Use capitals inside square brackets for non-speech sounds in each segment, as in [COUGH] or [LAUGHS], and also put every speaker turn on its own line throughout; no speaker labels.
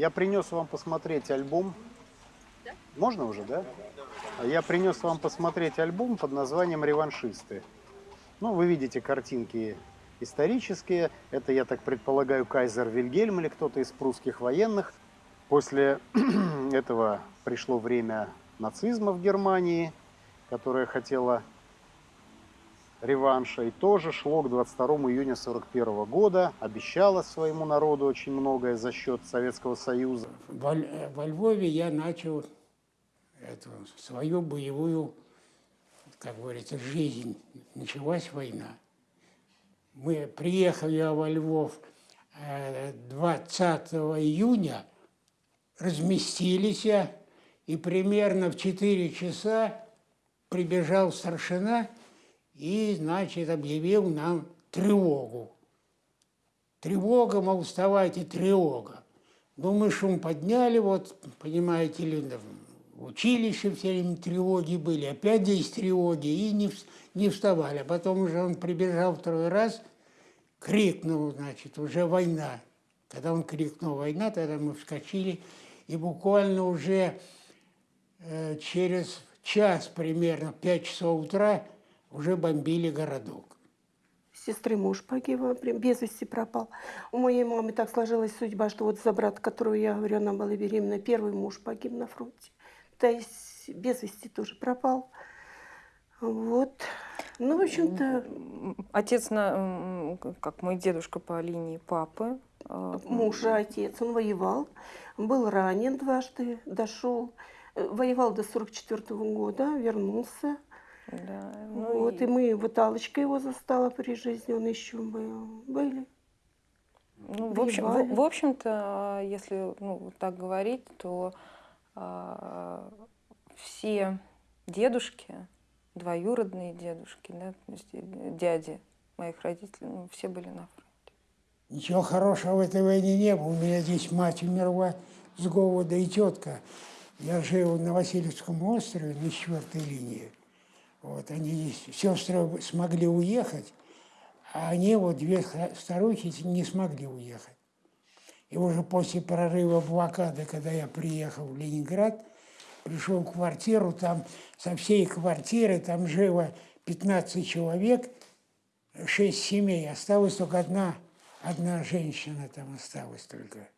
Я принес вам посмотреть альбом. Можно уже, да? Я принес вам посмотреть альбом под названием «Реваншисты». Ну, вы видите картинки исторические. Это, я так предполагаю, кайзер Вильгельм или кто-то из прусских военных. После [CLEARS THROAT] этого пришло время нацизма в Германии, которая хотела реванша. И тоже шло к 22 июня 1941 года, обещала своему народу очень многое за счет Советского Союза.
Во, во Львове я начал эту, свою боевую, как говорится, жизнь. Началась война. Мы приехали во Львов 20 э, июня, разместились, и примерно в 4 часа прибежал старшина и, значит, объявил нам тревогу. Тревога, мол, вставайте, тревога. Ну, мы шум подняли, вот, понимаете ли, в училище все время тревоги были, опять здесь тревоги, и не, не вставали. А потом уже он прибежал второй раз, крикнул, значит, уже война. Когда он крикнул «война», тогда мы вскочили, и буквально уже э, через час примерно, 5 часов утра, уже бомбили городок.
Сестры муж погиб, без вести пропал. У моей мамы так сложилась судьба, что вот за брата, которого я говорю, она была беременна, первый муж погиб на фронте. То есть без вести тоже пропал. Вот. Ну, в общем-то...
Отец, на, как мой дедушка по линии папы.
А, муж, отец, он воевал, был ранен дважды, дошел, э, воевал до 44 -го года, вернулся. Да, ну вот, и... и мы, вот Аллочка его застала при жизни, он еще был, были.
Ну, в, общем, в, в общем-то, если ну, так говорить, то а, все дедушки, двоюродные дедушки, да, дяди моих родителей, ну, все были на фронте.
Ничего хорошего в этой войне не было. У меня здесь мать умерла с голода и тетка. Я жил на Васильевском острове на четвертой линии. Вот, они сестры смогли уехать, а они, вот две старухи, не смогли уехать. И уже после прорыва блокады, когда я приехал в Ленинград, пришел в квартиру, там со всей квартиры, там жило 15 человек, 6 семей, осталась только одна, одна женщина там осталась только.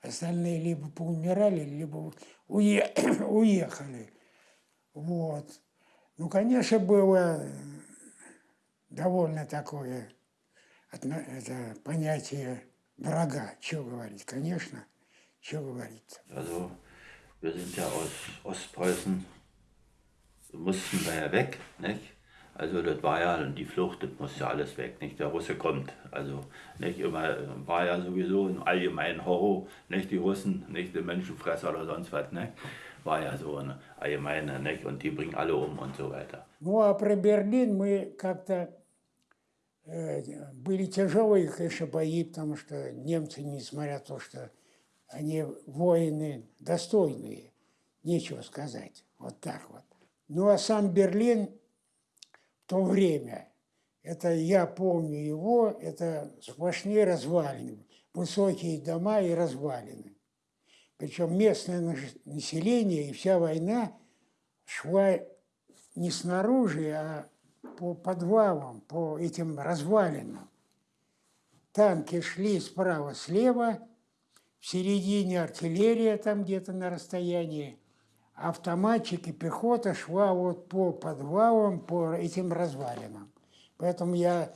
Остальные либо поумирали, либо уе [CLEARS THROAT] уехали. Вот. Ну, конечно, было довольно такое это понятие врага. Что говорить? Конечно, что говорить.
Also, wir sind ja aus Ostpreußen, mussten da ja weg, nicht? Also das war ja die Flucht, das musste ja alles weg, nicht? Der Russe kommt. Also nicht immer war ja sowieso im allgemeinen Horror, nicht die Russen, nicht die Menschenfresser oder sonst was, nicht? War ja so eine allgemeine, nicht? und die bringen alle um und so weiter.
Ну а про Берлин мы как-то э, были тяжелые, конечно, бои, потому что немцы, несмотря на то, что они воины достойные, нечего сказать, вот так вот. Ну а сам Берлин в то время, это я помню его, это сплошные развалины, высокие дома и развалины. Причем местное население и вся война шла не снаружи, а по подвалам, по этим развалинам. Танки шли справа-слева, в середине артиллерия там где-то на расстоянии, автоматчики, пехота шла вот по подвалам, по этим развалинам. Поэтому я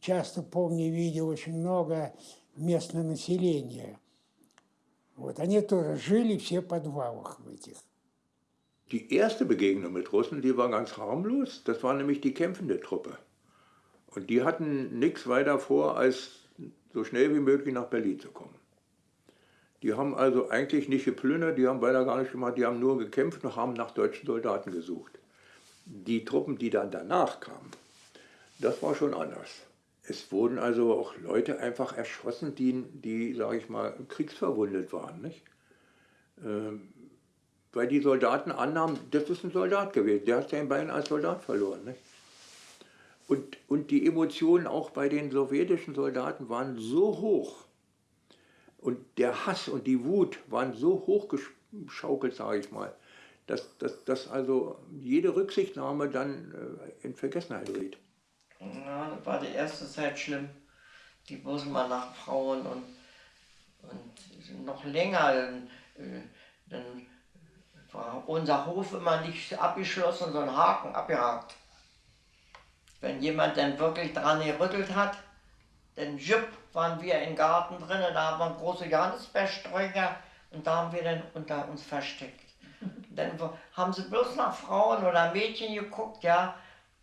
часто помню, видел очень много местного населения – Вот, они тоже жили все в подвалах в этих.
Die erste Begegnung mit Russen, die war ganz harmlos. Das war nämlich die kämpfende Truppe. Und die hatten nichts weiter vor, als so schnell wie möglich nach Berlin zu kommen. Die haben also eigentlich nicht geplündert, die haben weiter gar nicht gemacht, die haben nur gekämpft und haben nach deutschen Soldaten gesucht. Die Truppen, die dann danach kamen, das war schon anders. Es wurden also auch Leute einfach erschossen, die, die sage ich mal, kriegsverwundet waren. Nicht? Ähm, weil die Soldaten annahmen, das ist ein Soldat gewesen, der hat sein Bein als Soldat verloren. Nicht? Und, und die Emotionen auch bei den sowjetischen Soldaten waren so hoch, Und der Hass und die Wut waren so hochgeschaukelt, sage ich mal, dass, dass, dass also jede Rücksichtnahme dann äh, in Vergessenheit geriet.
Ja, das war die erste Zeit schlimm. Die mal nach Frauen und, und noch länger. Dann, äh, dann war unser Hof immer nicht abgeschlossen, sondern Haken abgehakt. Wenn jemand dann wirklich dran gerüttelt hat, dann jupp, waren wir im Garten drin, da haben wir große Johannisbeersträucher und da haben wir dann unter uns versteckt. [LAUGHS] Dann haben sie bloß nach Frauen oder Mädchen geguckt, ja,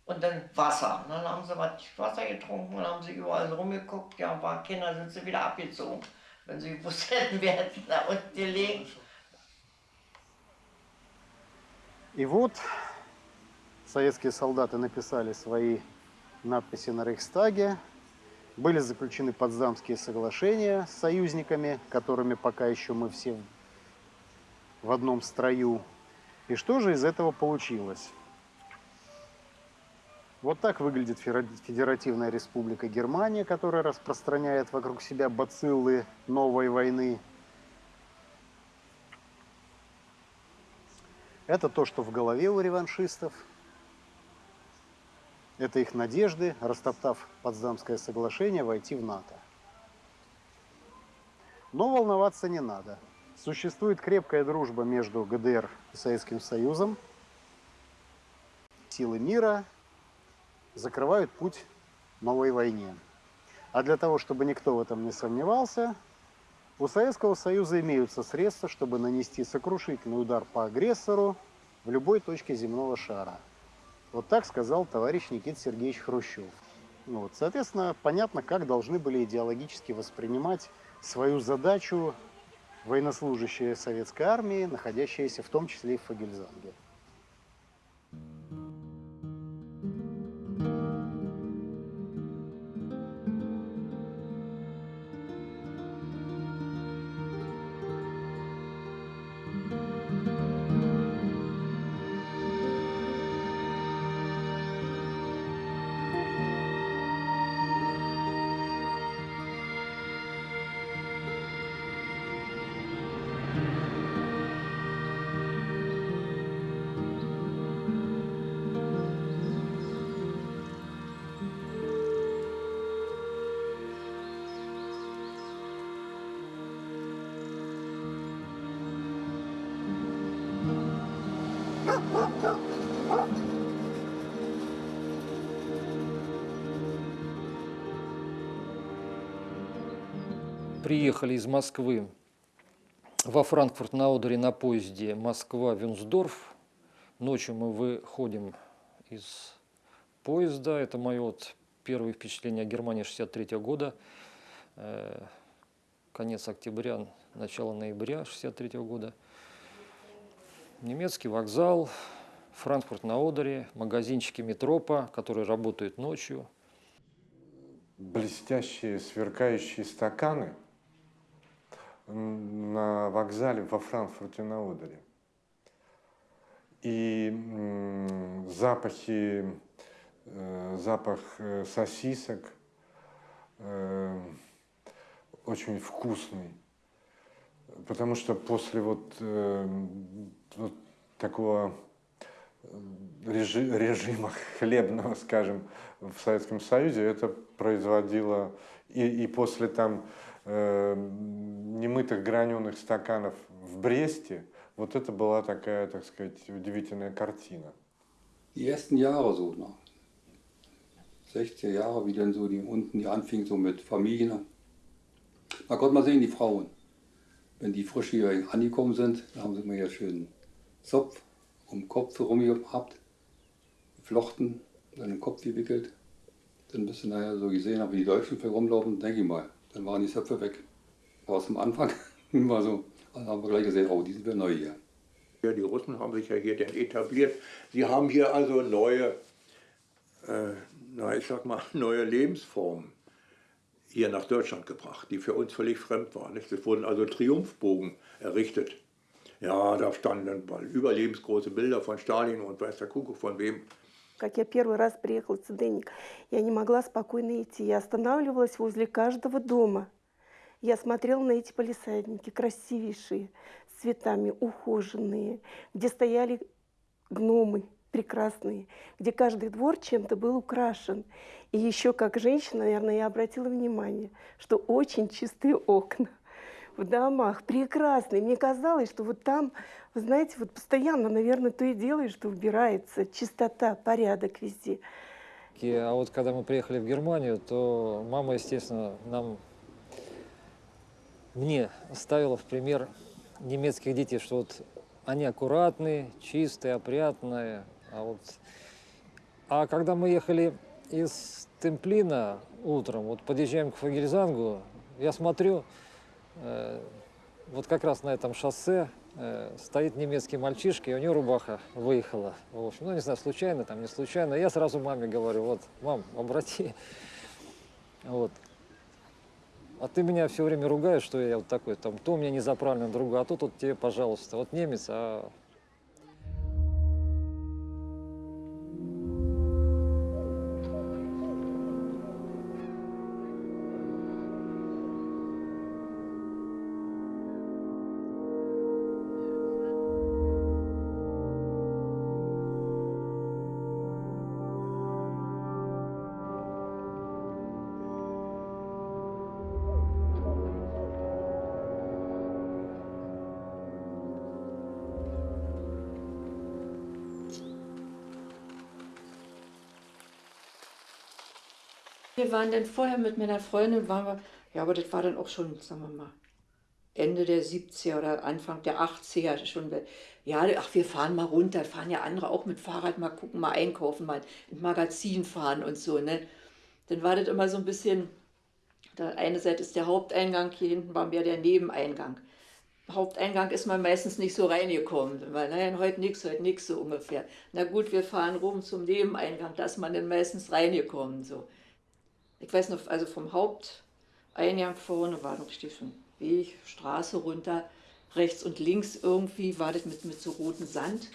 und dann Wasser. Und dann haben sie was Wasser getrunken und haben sie überall rumgeguckt, ja, waren Kinder, sind sie wieder abgezogen. Wenn sie gewusst hätten, wir hätten da unten gelegen.
И вот советские солдаты написали свои надписи на Рейхстаге, были заключены Потсдамские соглашения с союзниками, которыми пока еще мы все в одном строю. И что же из этого получилось? Вот так выглядит Федеративная Республика Германия, которая распространяет вокруг себя бациллы новой войны. Это то, что в голове у реваншистов. Это их надежды, растоптав Потсдамское соглашение, войти в НАТО. Но волноваться не надо. Существует крепкая дружба между ГДР и Советским Союзом. Силы мира закрывают путь новой войне. А для того, чтобы никто в этом не сомневался, у Советского Союза имеются средства, чтобы нанести сокрушительный удар по агрессору в любой точке земного шара. Вот так сказал товарищ Никита Сергеевич Хрущев. Ну вот, соответственно, понятно, как должны были идеологически воспринимать свою задачу военнослужащие советской армии, находящиеся в том числе и в Фагельзанге.
Приехали из Москвы во Франкфурт на Одере на поезде Москва-Вюнсдорф. Ночью мы выходим из поезда. Это мое вот первое впечатление о Германии 63 года. Э, конец октября, начало ноября 63 года. Немецкий вокзал, Франкфурт на Одере, магазинчики Метропа, которые работают ночью.
Блестящие, сверкающие стаканы – на вокзале во Франкфурте на Одере. И запахи, э, запах э, сосисок э, очень вкусный. Потому что после вот, вот такого режима хлебного, скажем, в Советском Союзе, это производило и, и после там немытых граненых стаканов в Бресте, вот это была такая, так сказать, удивительная картина.
Die ersten Jahre so noch. 60er Jahre, wie dann so die unten die anfing so mit Familien. Da konnte man sehen, die Frauen. Wenn die frisch hier angekommen sind, da haben sie immer hier schön Zopf um den Kopf herum gehabt, geflochten, dann den Kopf gewickelt. Dann bist du nachher so gesehen, wie die Deutschen rumlaufen, denke ich mal. Dann waren die Zöpfe weg. Aber zum Anfang [LAUGHS] war so, dann haben wir gleich gesehen, oh, die sind wir neu hier.
Ja, die Russen haben sich ja hier denn etabliert. Sie haben hier also neue, äh, na, ich sag mal, [LAUGHS] neue Lebensformen hier nach Deutschland gebracht, die für uns völlig fremd waren. Es wurden also Triumphbogen errichtet. Ja, da standen überlebensgroße Bilder von Stalin und weiß der Kuckuck von wem.
Как я первый раз приехала в Цеденник, я не могла спокойно идти. Я останавливалась возле каждого дома. Я смотрела на эти полисадники, красивейшие, с цветами, ухоженные, где стояли гномы прекрасные, где каждый двор чем-то был украшен. И еще как женщина, наверное, я обратила внимание, что очень чистые окна в домах, прекрасные. Мне казалось, что вот там, вы знаете, вот постоянно, наверное, то и делаешь, что убирается, чистота, порядок везде.
А вот когда мы приехали в Германию, то мама, естественно, нам, мне ставила в пример немецких детей, что вот они аккуратные, чистые, опрятные. А, вот... а когда мы ехали из Темплина утром, вот подъезжаем к Фагельзангу, я смотрю, вот как раз на этом шоссе э, стоит немецкий мальчишка, и у него рубаха выехала. В общем, ну, не знаю, случайно, там, не случайно. Я сразу маме говорю, вот, мам, обрати. Вот. А ты меня все время ругаешь, что я вот такой, там, то у меня незаправленный друга, а то тут тебе, пожалуйста, вот немец, а
Wir waren dann vorher mit meiner Freundin, waren wir, ja, aber das war dann auch schon, sagen wir mal, Ende der 70er oder Anfang der 80er schon. Ja, ach, wir fahren mal runter, fahren ja andere auch mit Fahrrad mal gucken, mal einkaufen, mal ins Magazin fahren und so, ne. Dann war das immer so ein bisschen, da eine Seite ist der Haupteingang, hier hinten war mehr der Nebeneingang. Haupteingang ist man meistens nicht so reingekommen, weil, naja, heute nichts, heute nichts so ungefähr. Na gut, wir fahren rum zum Nebeneingang, da ist man dann meistens reingekommen, so. Ich weiß noch, also vom Haupteingang vorne war noch richtig so Weg, Straße runter, rechts und links irgendwie war das mit, mit so rotem Sand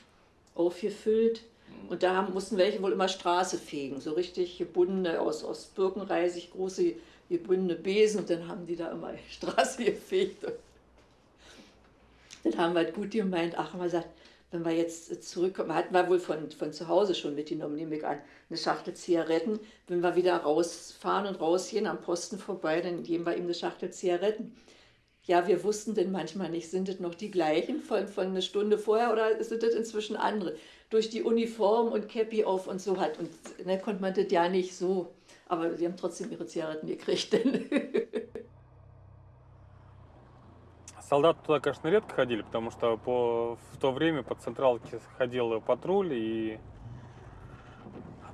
aufgefüllt. Und da haben, mussten welche wohl immer Straße fegen, so richtig gebundene, aus, aus Birkenreisig, große gebundene Besen und dann haben die da immer [LAUGHS] Straße gefegt. Dann haben wir halt gut gemeint, ach, haben wir gesagt, wenn wir jetzt zurückkommen, hatten wir wohl von, von zu Hause schon mitgenommen, nehme ich an, eine Schachtel Zigaretten. Wenn wir wieder rausfahren und rausgehen, am Posten vorbei, dann geben wir ihm eine Schachtel Zigaretten. Ja, wir wussten denn manchmal nicht, sind das noch die gleichen von, von einer Stunde vorher oder sind das inzwischen andere? Durch die Uniform und Cappy auf und so hat. Und ne, konnte man das ja nicht so. Aber sie haben trotzdem ihre Zigaretten gekriegt. [LAUGHS]
Солдаты туда, конечно, редко ходили, потому что по, в то время по централке ходил патруль и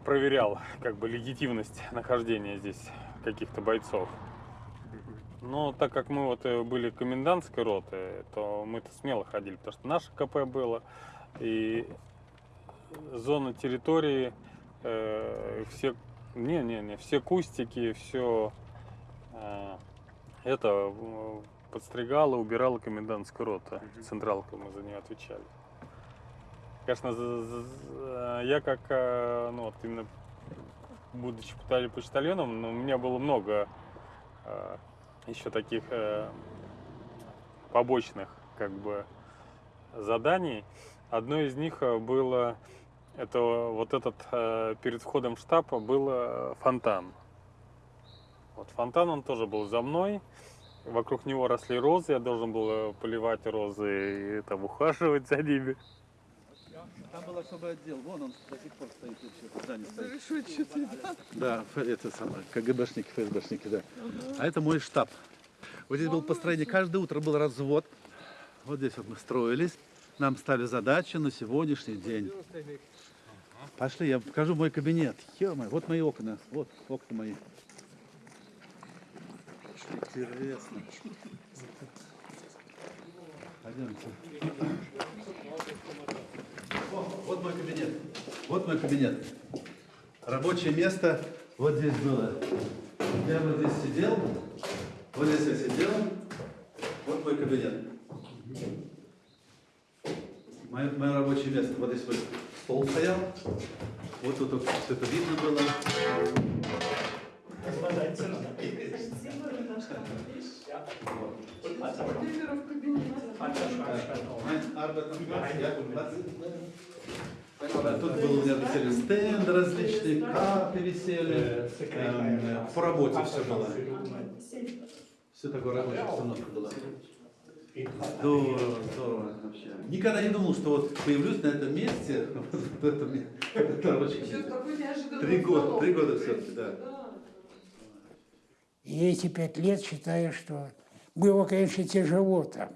проверял как бы легитимность нахождения здесь каких-то бойцов. Но так как мы вот были комендантской роты, то мы-то смело ходили, потому что наше КП было, и зона территории, э, все, не, не, не, все кустики, все э, это подстригала, убирала комендантская рота. Централка, мы за нее отвечали. Конечно, за, за, я как, э, ну вот именно будучи почтальоном, ну, у меня было много э, еще таких э, побочных как бы заданий. Одно из них было, это вот этот, перед входом в штаб был фонтан. Вот фонтан, он тоже был за мной. Вокруг него росли розы, я должен был поливать розы и там ухаживать за ними.
Там был особый отдел, вон он до сих пор стоит вообще, в здании стоит. Да, это самое, КГБшники, ФСБшники, да. А это мой штаб. Вот здесь был построение, каждое утро был развод. Вот здесь вот мы строились. Нам ставили задачи на сегодняшний день. Пошли, я покажу мой кабинет. ё вот мои окна, вот окна мои. Интересно. Пойдемте. Вот мой кабинет. Вот мой кабинет. Рабочее место вот здесь было. Я вот здесь сидел. Вот здесь я сидел. Вот мой кабинет. Мое, мое рабочее место. Вот здесь вот стол стоял. Вот тут все это видно было. Тут был у меня пересели стенд различные, К пересели, эм, по работе все было. Все такое рабочая обстановка была. Здорово, здорово вообще. Никогда не думал, что вот появлюсь на этом месте, вот в этом, это очень Три года, три года все-таки, да.
И эти пять лет считаю, что было, конечно, тяжело там.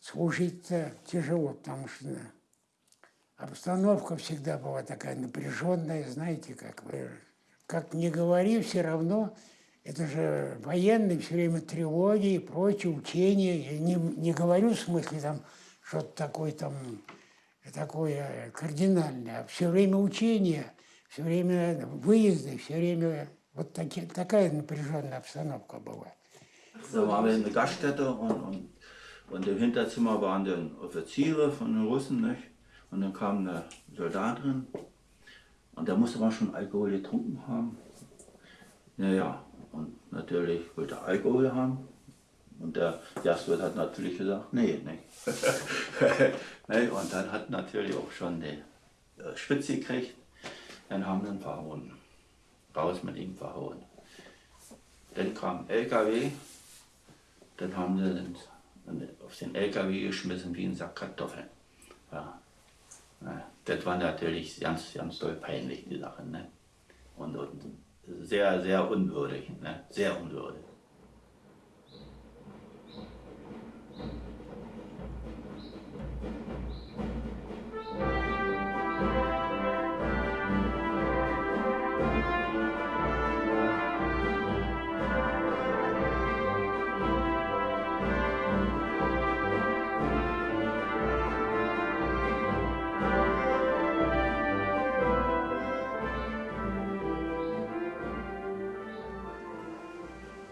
Служить-то тяжело, потому что обстановка всегда была такая напряженная, знаете, как вы, как не говори, все равно это же военные, все время тревоги и прочее, учения. Я не, не говорю в смысле там что-то такое там, такое кардинальное, а все время учения, все время выезды, все время вот таки, такая напряженная обстановка была.
Da waren wir in der Gaststätte und, und, und im Hinterzimmer waren dann Offiziere von den Russen. Nicht? Und dann kam eine Soldatin und der musste man schon Alkohol getrunken haben. Naja, und natürlich wollte er Alkohol haben. Und der Gastwirt hat natürlich gesagt, nee, nee. [LAUGHS] nee und dann hat natürlich auch schon die äh, Spitze gekriegt. Dann haben wir ihn verhauen. Raus mit ihm verhauen. Dann kam LKW, dann haben sie den, auf den LKW geschmissen wie ein Sack Kartoffeln. Ja. Ja, das war natürlich ganz, ganz doll peinlich, die Sache. Ne? Und, und sehr, sehr unwürdig. Ne? Sehr unwürdig.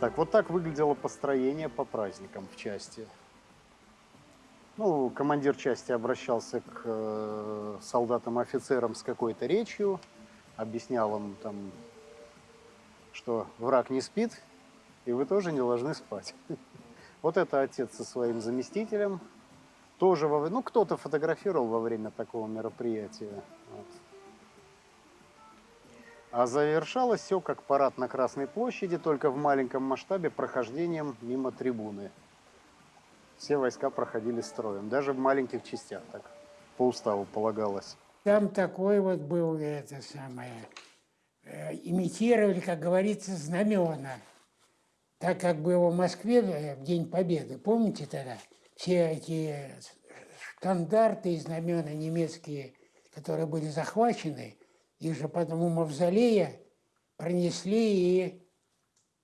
Так, вот так выглядело построение по праздникам в части. Ну, командир части обращался к э, солдатам и офицерам с какой-то речью, объяснял им там, что враг не спит, и вы тоже не должны спать. [LAUGHS] Вот это отец со своим заместителем. Тоже, во, ну, кто-то фотографировал во время такого мероприятия. А завершалось все как парад на Красной площади, только в маленьком масштабе прохождением мимо трибуны. Все войска проходили строем, даже в маленьких частях, так по уставу полагалось.
Там такой вот был это самое, э, имитировали, как говорится, знамена. Так как было в Москве э, в День Победы, помните тогда? Все эти стандарты и знамена немецкие, которые были захвачены, их же потом у мавзолея пронесли и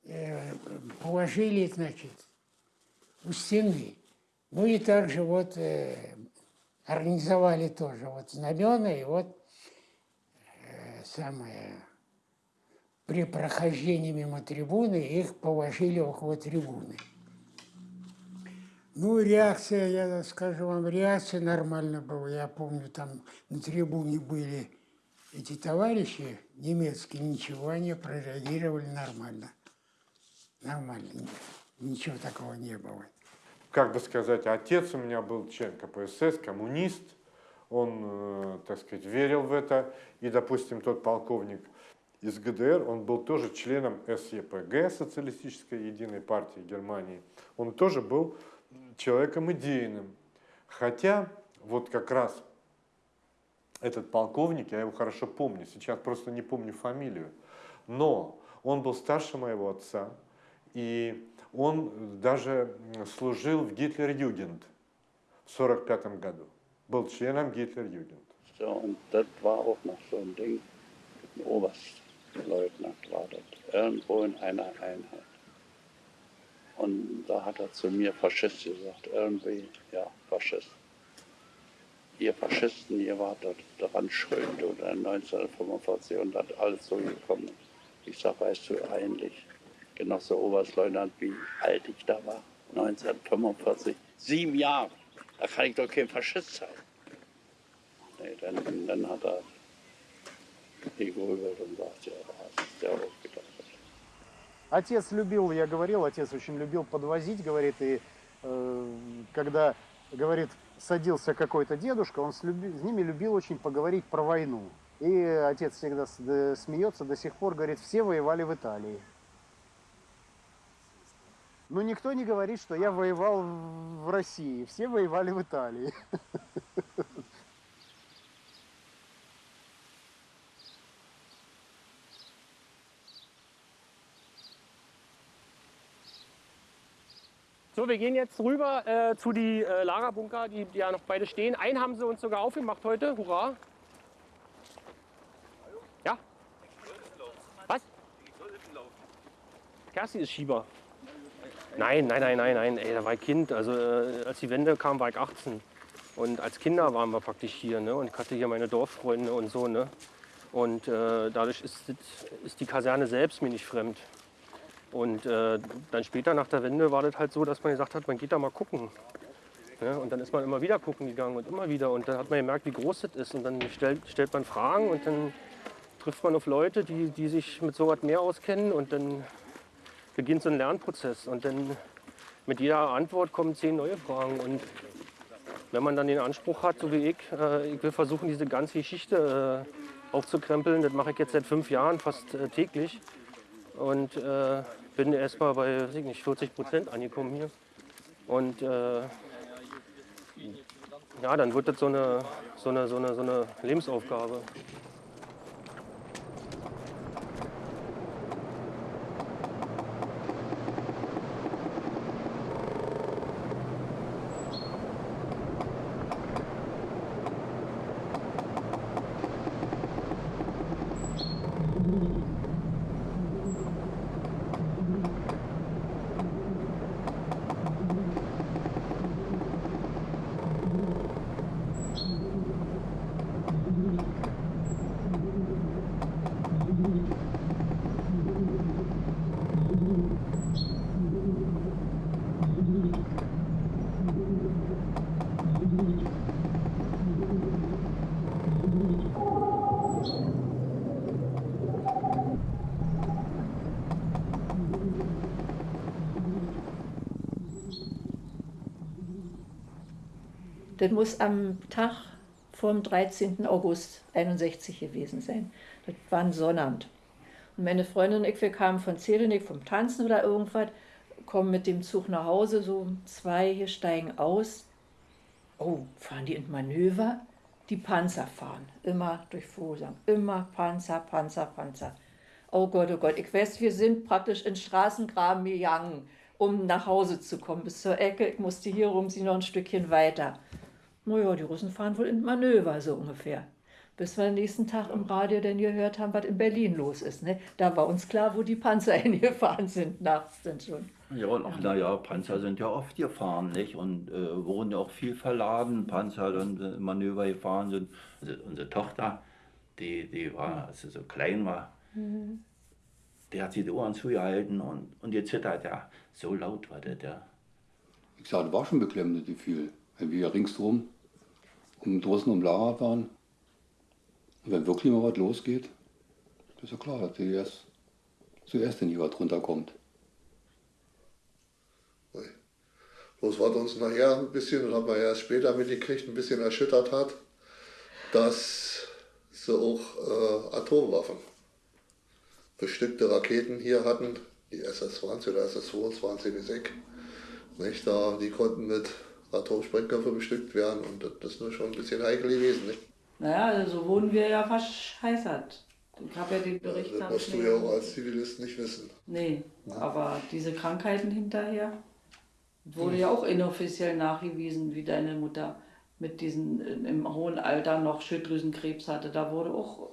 э, положили, значит, у стены. Ну и также вот э, организовали тоже вот знамена, и вот э, самое при прохождении мимо трибуны их положили около трибуны. Ну, реакция, я скажу вам, реакция нормально была. Я помню, там на трибуне были эти товарищи немецкие, ничего, они прореагировали нормально. Нормально. Ничего такого не было.
Как бы сказать, отец у меня был член КПСС, коммунист. Он, э, так сказать, верил в это. И, допустим, тот полковник из ГДР, он был тоже членом СЕПГ, Социалистической Единой партии Германии. Он тоже был человеком идейным. Хотя вот как раз этот полковник, я его хорошо помню, сейчас просто не помню фамилию, но он был старше моего отца, и он даже служил в Гитлер-Югент в 1945 году, был членом
Einheit. Und da hat er zu mir Faschist gesagt, irgendwie, ja, Faschist. Ihr Faschisten, ihr wart daran schuld oder 1945 und dann alles so gekommen. Ich sag, weißt du eigentlich, Genosse Oberstleutnant, wie alt ich da war? 1945, sieben Jahre. Da kann ich doch kein Faschist sein. Nee, dann, dann hat er gegrübelt und sagt, ja, da hast du ja auch gedacht.
Отец любил, я говорил, отец очень любил подвозить, говорит, и э, когда, говорит, садился какой-то дедушка, он с, люби, с ними любил очень поговорить про войну. И отец всегда смеется до сих пор, говорит, все воевали в Италии. Но никто не говорит, что я воевал в России. Все воевали в Италии. [LAUGHS]
Wir gehen jetzt rüber äh, zu die äh, Lagerbunker, die, die ja noch beide stehen. Einen haben sie uns sogar aufgemacht heute. Hurra! Ja? Was? Kerstin ist Schieber. Nein, nein, nein, nein, nein. Ey, da war ich Kind. Also äh, als die Wende kam, war ich 18. Und als Kinder waren wir praktisch hier. Ne? Und ich hatte hier meine Dorffreunde und so. Ne? Und äh, dadurch ist, ist die Kaserne selbst mir nicht fremd. Und äh, dann später nach der Wende war das halt so, dass man gesagt hat, man geht da mal gucken. Ja, und dann ist man immer wieder gucken gegangen und immer wieder. Und dann hat man gemerkt, wie groß das ist. Und dann stellt, stellt man Fragen und dann trifft man auf Leute, die, die sich mit so was mehr auskennen. Und dann beginnt so ein Lernprozess. Und dann mit jeder Antwort kommen zehn neue Fragen. Und wenn man dann den Anspruch hat, so wie ich, äh, ich will versuchen, diese ganze Geschichte äh, aufzukrempeln, das mache ich jetzt seit fünf Jahren fast äh, täglich. Und äh, bin erst mal bei weiß ich nicht, 40 Prozent angekommen hier. Und äh, ja, dann wird das so eine, so eine, so eine, so eine Lebensaufgabe.
Das muss am Tag vom 13. August 61 gewesen sein. Das war ein Sonnabend. Und meine Freundin und ich, wir kamen von Zelenik, vom Tanzen oder irgendwas, kommen mit dem Zug nach Hause, so zwei hier steigen aus. Oh, fahren die in Manöver? Die Panzer fahren, immer durch Vosang, immer Panzer, Panzer, Panzer. Oh Gott, oh Gott, ich weiß, wir sind praktisch in Straßengraben gegangen, um nach Hause zu kommen, bis zur Ecke. Ich musste hier rum, sie noch ein Stückchen weiter naja, die Russen fahren wohl in Manöver, so ungefähr. Bis wir am nächsten Tag im Radio dann gehört haben, was in Berlin los ist. Ne? Da war uns klar, wo die Panzer [LAUGHS] hingefahren sind, nachts dann schon.
Ja, und auch, naja, Panzer sind ja oft gefahren, nicht? Und äh, wurden ja auch viel verladen, Panzer dann äh, Manöver gefahren sind. Also unsere Tochter, die, die war, als sie so klein war, mhm. die hat sich die Ohren zugehalten und, und gezittert, ja. So laut war der. der.
Ich sage, das war schon beklemmendes Gefühl, wenn wir ringsrum um draußen um Lager waren. Und wenn wirklich mal was losgeht, ist ja klar, dass zuerst, zuerst in die was runterkommt.
Bloß was uns nachher ein bisschen, das haben wir erst später mitgekriegt, ein bisschen erschüttert hat, dass sie auch äh, Atomwaffen, bestückte Raketen hier hatten, die SS-20 oder SS-22 ist weg. Nicht, da, die konnten mit Atomsprengköpfe bestückt werden und das ist nur schon ein bisschen heikel gewesen. Nicht?
Naja, also so wurden wir ja verscheißert. Ich habe ja den Bericht
ja, Das musst du ja auch als Zivilist nicht wissen.
Nee, ja. aber diese Krankheiten hinterher wurde ja auch inoffiziell nachgewiesen, wie deine Mutter mit diesen im hohen Alter noch Schilddrüsenkrebs hatte. Da wurde auch,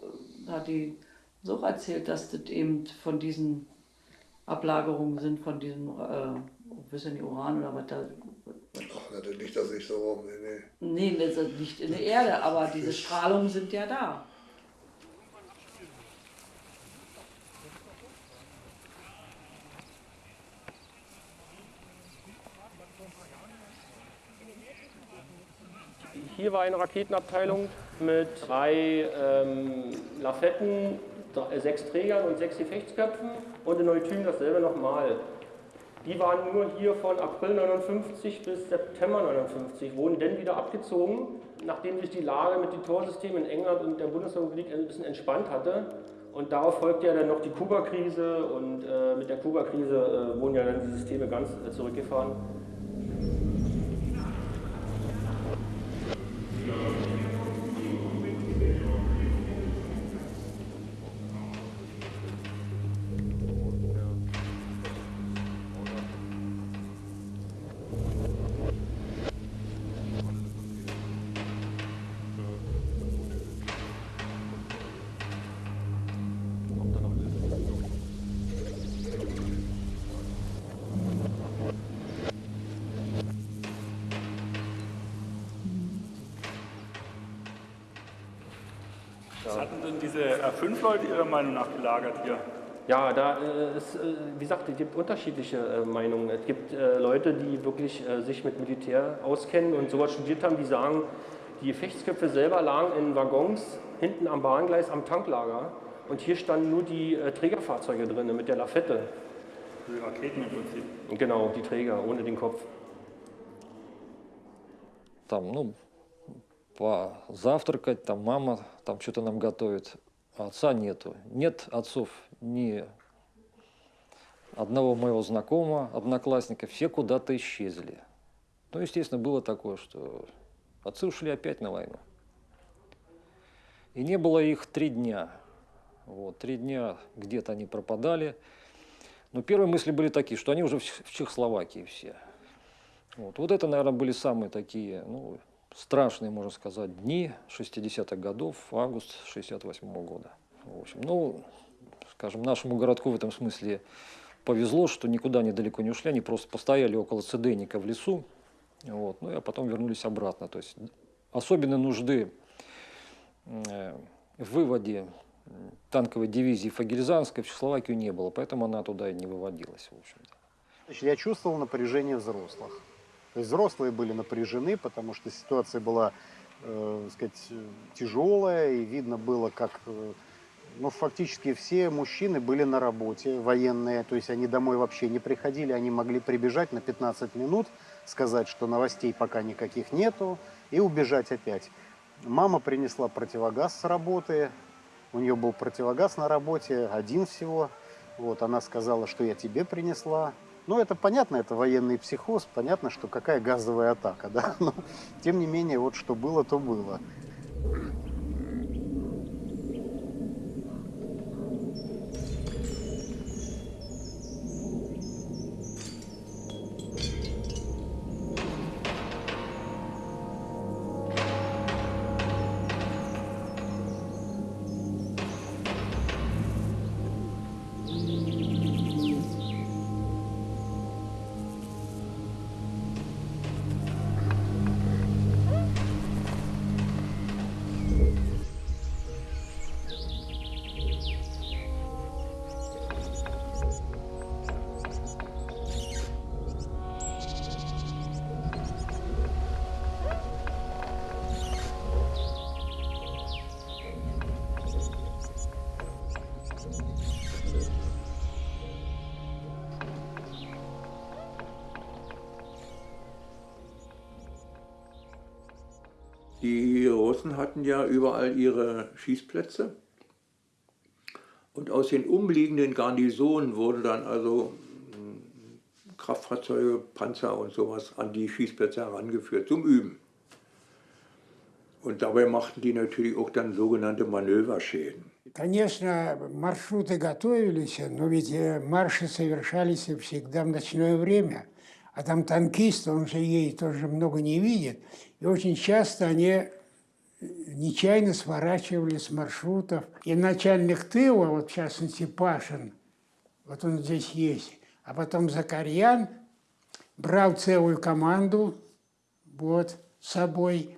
hat die so erzählt, dass das eben von diesen Ablagerungen sind, von diesem, äh, wissen die Uran oder was da
Ach, das liegt das nicht so rum, nee,
nee. Nee, das liegt in der Erde, aber diese Strahlungen sind ja da.
Hier war eine Raketenabteilung mit drei ähm, Lafetten sechs Trägern und sechs Gefechtsköpfen und in Neutün dasselbe nochmal. Die waren nur hier von April 59 bis September 59, wurden dann wieder abgezogen, nachdem sich die Lage mit den Torsystemen in England und der Bundesrepublik ein bisschen entspannt hatte. Und darauf folgte ja dann noch die Kuba-Krise und äh, mit der Kuba-Krise äh, wurden ja dann die Systeme ganz äh, zurückgefahren.
Was fünf Leute Ihrer Meinung nach gelagert hier?
Ja, da äh, ist, äh, wie gesagt, es gibt unterschiedliche äh, Meinungen. Es gibt äh, Leute, die wirklich äh, sich mit Militär auskennen und sowas studiert haben, die sagen, die Gefechtsköpfe selber lagen in Waggons hinten am Bahngleis am Tanklager und hier standen nur die Trägerfahrzeuge drin mit der Lafette.
Die Raketen im Prinzip.
Genau, die Träger ohne den Kopf.
Там, ну, позавтракать, там мама там что-то нам готовит, а Отца нету. Нет отцов ни одного моего знакомого, одноклассника, все куда-то исчезли. Ну, естественно, было такое, что отцы ушли опять на войну. И не было их три дня. Вот, три дня где-то они пропадали. Но первые мысли были такие, что они уже в Чехословакии все. Вот, вот это, наверное, были самые такие, ну, страшные, можно сказать, дни 60-х годов, август 68 -го года. В общем, ну, скажем, нашему городку в этом смысле повезло, что никуда они далеко не ушли, они просто постояли около Цедейника в лесу, вот, ну, а потом вернулись обратно. То есть особенной нужды э, в выводе танковой дивизии Фагельзанской в Чехословакию не было, поэтому она туда и не выводилась, в общем-то.
Я чувствовал напряжение взрослых. То есть взрослые были напряжены, потому что ситуация была, э, сказать, тяжелая, и видно было, как э, ну, фактически все мужчины были на работе, военные, то есть они домой вообще не приходили, они могли прибежать на 15 минут, сказать, что новостей пока никаких нету, и убежать опять. Мама принесла противогаз с работы, у нее был противогаз на работе, один всего. Вот, она сказала, что я тебе принесла. Ну, это понятно, это военный психоз, понятно, что какая газовая атака, [LAUGHS] да, но тем не менее, вот что было, то было.
hatten ja überall ihre Schießplätze. Und aus den umliegenden Garnisonen wurde dann also hm, Kraftfahrzeuge, Panzer und sowas an die Schießplätze herangeführt zum Üben. Und dabei machten die natürlich auch dann sogenannte Manöverschäden.
Конечно, маршруты готовились, но ведь марши совершались всегда в ночное время. А там танкист, он же ей тоже много не видит. И очень часто они нечаянно сворачивали с маршрутов. И начальник тыла, вот в частности Пашин, вот он здесь есть, а потом Закарьян брал целую команду вот, с собой.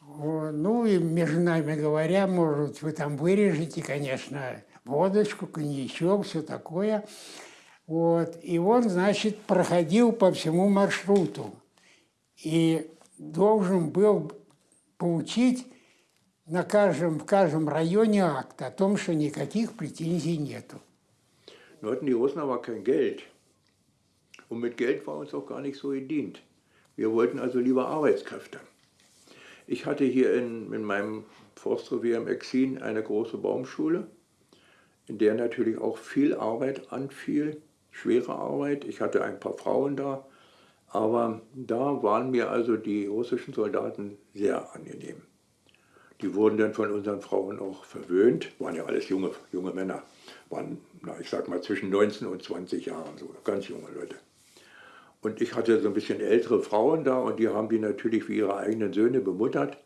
Ну и между нами говоря, может, вы там вырежете, конечно, водочку, коньячок, все такое. Вот. И он, значит, проходил по всему маршруту. И должен был получить на каждом, в каждом районе акт о том, что никаких претензий нету.
Nur hatten die Russen aber kein Geld. Und mit Geld war uns auch gar nicht so gedient. Wir wollten also lieber Arbeitskräfte. Ich hatte hier in, in meinem Forstrevier im Exin eine große Baumschule, in der natürlich auch viel Arbeit anfiel, schwere Arbeit. Ich hatte ein paar Frauen da, aber da waren mir also die russischen Soldaten sehr angenehm. Die wurden dann von unseren Frauen auch verwöhnt, waren ja alles junge, junge Männer, waren, na, ich sag mal, zwischen 19 und 20 Jahren, so ganz junge Leute. Und ich hatte so ein bisschen ältere Frauen da und die haben die natürlich wie ihre eigenen Söhne bemuttert.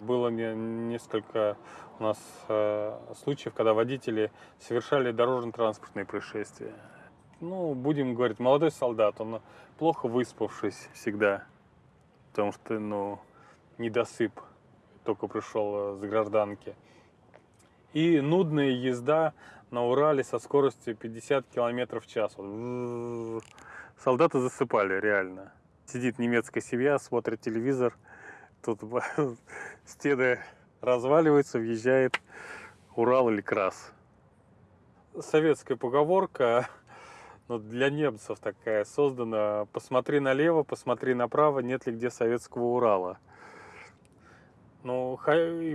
Было несколько у нас э, случаев, когда водители совершали дорожно-транспортные происшествия. Ну, будем говорить, молодой солдат, он плохо выспавшись всегда, потому что, ну, недосып, только пришел с гражданки. И нудная езда на Урале со скоростью 50 км в час. Солдаты засыпали, реально. Сидит немецкая семья, смотрит телевизор, тут [LAUGHS] стены разваливаются, въезжает Урал или Крас. Советская поговорка но для немцев такая создана. Посмотри налево, посмотри направо, нет ли где советского Урала. Ну,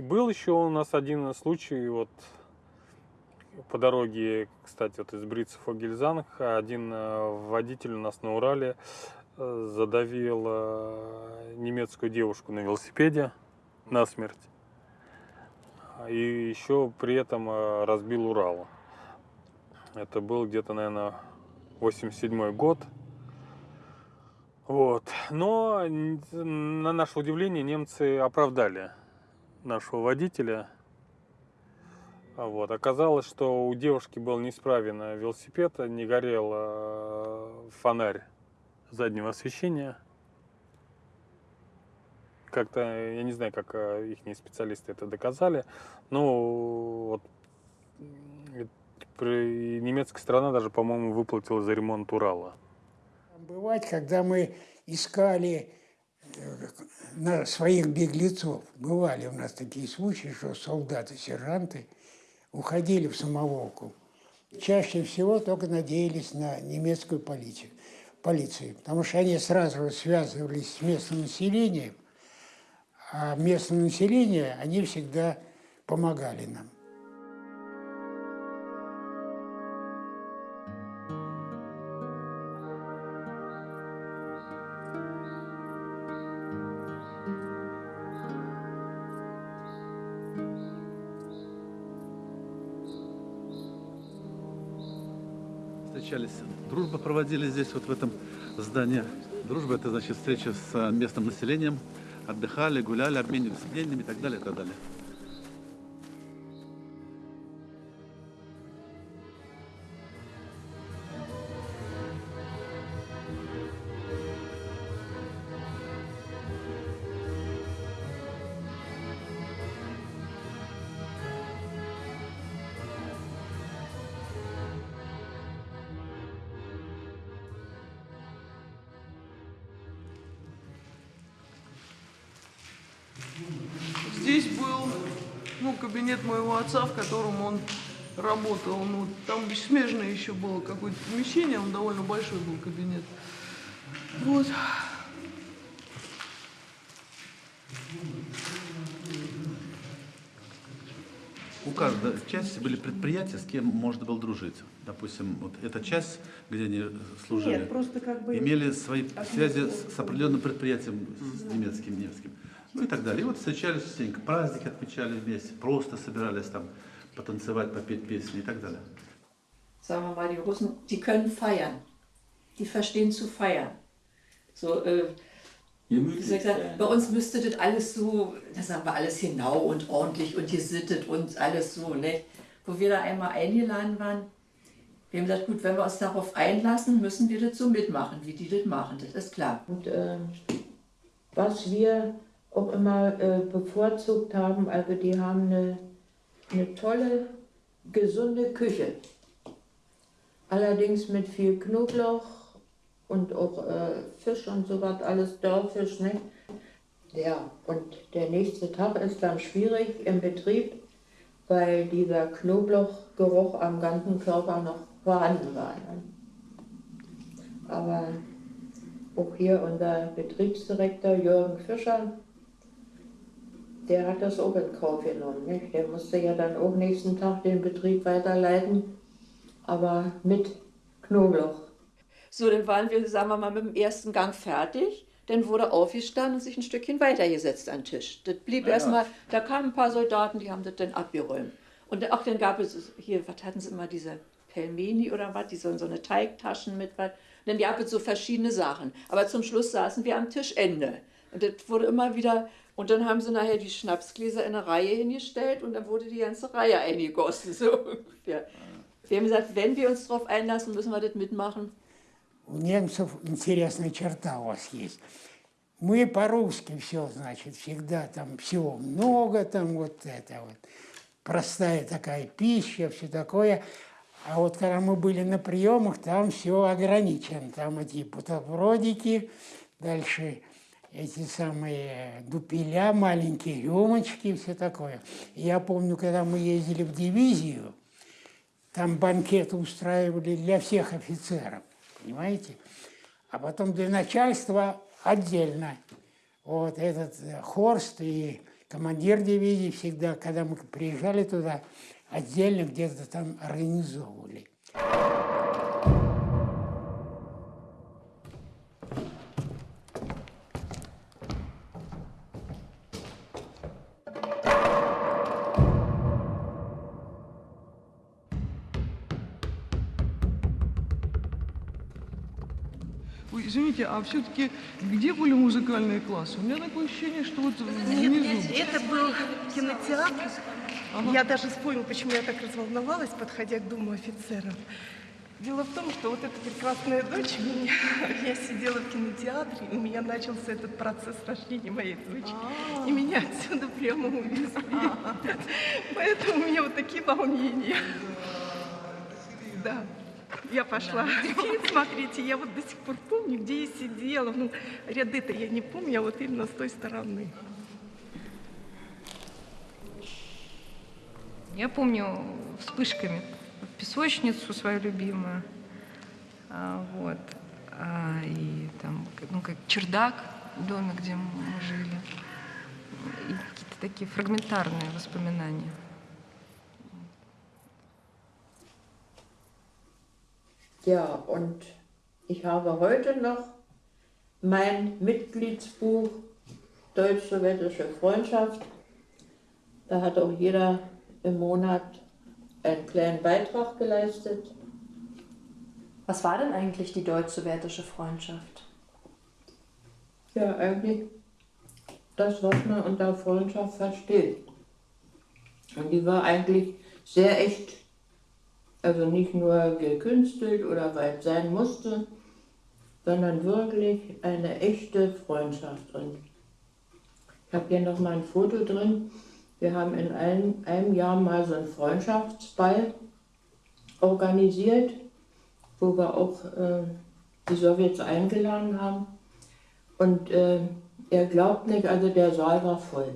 был еще у нас один случай, вот по дороге, кстати, вот из Брица Фогельзанг, один э, водитель у нас на Урале э, задавил э, немецкую девушку на велосипеде насмерть. И еще при этом разбил Урал. Это был где-то, наверное, 87 год. Вот. Но на наше удивление немцы оправдали нашего водителя. Вот. Оказалось, что у девушки был неисправен велосипед, не горел э, фонарь заднего освещения. Как-то, я не знаю, как э, их специалисты это доказали, но вот немецкая сторона даже, по-моему, выплатила за ремонт Урала.
Бывать, когда мы искали на своих беглецов. Бывали у нас такие случаи, что солдаты, сержанты уходили в самоволку. Чаще всего только надеялись на немецкую полицию, полицию, потому что они сразу связывались с местным населением, а местное население, они всегда помогали нам.
Дружба проводили здесь, вот в этом здании. Дружба – это значит встреча с местным населением. Отдыхали, гуляли, обменивались мнениями и так далее, и так далее.
Кабинет моего отца, в котором он работал. Ну, там смежное еще было какое-то помещение, он довольно большой был кабинет. Вот. У каждой части были предприятия, с кем можно было дружить. Допустим, вот эта часть, где они служили,
Нет, просто как бы
имели свои связи с определенным предприятием, с немецким, немецким ну и так далее. И вот встречались частенько, праздники отмечали вместе, просто собирались там потанцевать, попеть песни и так далее.
Sagen wir mal, die Russen, die können feiern. Die verstehen zu feiern. So, äh, wie soll ich sagen, bei uns müsste das alles so, das sagen wir alles genau und ordentlich und gesittet und alles so, ne? Wo wir da einmal eingeladen waren, wir haben gesagt, gut, wenn wir uns darauf einlassen, müssen wir das so mitmachen, wie die das machen, das ist klar.
Und äh, was wir auch immer äh, bevorzugt haben. Also die haben eine, eine tolle, gesunde Küche. Allerdings mit viel Knoblauch und auch äh, Fisch und so was, alles Dorfisch. Ne? Ja, und der nächste Tag ist dann schwierig im Betrieb, weil dieser Knoblauchgeruch am ganzen Körper noch vorhanden war. Ne? Aber auch hier unser Betriebsdirektor Jürgen Fischer, der hat das auch in Kauf genommen. Nicht? Der musste ja dann auch nächsten Tag den Betrieb weiterleiten, aber mit Knoblauch.
So, dann waren wir, sagen wir mal, mit dem ersten Gang fertig. Dann wurde aufgestanden und sich ein Stückchen weitergesetzt an den Tisch. Das blieb
Ja,
erstmal, da kamen ein paar Soldaten, die haben das dann abgeräumt. Und auch dann gab es hier, was hatten sie immer, diese Pelmeni oder was, die so, so eine Teigtaschen mit was. Dann gab es so verschiedene Sachen. Aber zum Schluss saßen wir am Tischende. Und das wurde immer wieder, und dann haben sie nachher die Schnapsgläser in eine Reihe hingestellt und dann wurde die ganze Reihe eingegossen, so ungefähr. Wir haben gesagt, wenn wir uns darauf einlassen, müssen wir das mitmachen.
У немцев интересная черта у вас есть. Мы по-русски все, значит, всегда там всего много, там вот это вот. Простая такая пища, все такое. А вот когда мы были на приемах, там все ограничено. Там эти бутербродики, дальше эти самые дупеля, маленькие рюмочки, все такое. И я помню, когда мы ездили в дивизию, там банкеты устраивали для всех офицеров, понимаете? А потом для начальства отдельно. Вот этот э, Хорст и командир дивизии всегда, когда мы приезжали туда, отдельно где-то там организовывали.
Извините, а все-таки где были музыкальные классы? У меня такое ощущение, что вот
Нет,
внизу.
это был кинотеатр. Я даже вспомнила, почему я так разволновалась, подходя к Дому офицеров. Дело в том, что вот эта прекрасная дочь меня, [LAUGHS] я сидела в кинотеатре, и у меня начался этот процесс рождения моей дочери. И меня отсюда прямо увезли. [LAUGHS] Поэтому у меня вот такие волнения. Да. Я пошла [LAUGHS] смотреть, и я вот до сих пор помню, где я сидела. Ну, ряды-то я не помню, а вот именно с той стороны.
Я помню вспышками песочницу свою любимую, а, вот, а, и там, ну, как чердак доме, где мы жили, и какие-то такие фрагментарные воспоминания.
Ja, und ich habe heute noch mein Mitgliedsbuch Deutsch-Sowjetische Freundschaft. Da hat auch jeder im Monat einen kleinen Beitrag geleistet.
Was war denn eigentlich die deutsch-sowjetische Freundschaft?
Ja, eigentlich das, was man unter Freundschaft versteht. Und die war eigentlich sehr echt. Also nicht nur gekünstelt oder weil es sein musste, sondern wirklich eine echte Freundschaft. Und ich habe hier noch mal ein Foto drin. Wir haben in einem, einem Jahr mal so einen Freundschaftsball organisiert, wo wir auch äh, die Sowjets eingeladen haben. Und äh, er glaubt nicht, also der Saal war voll.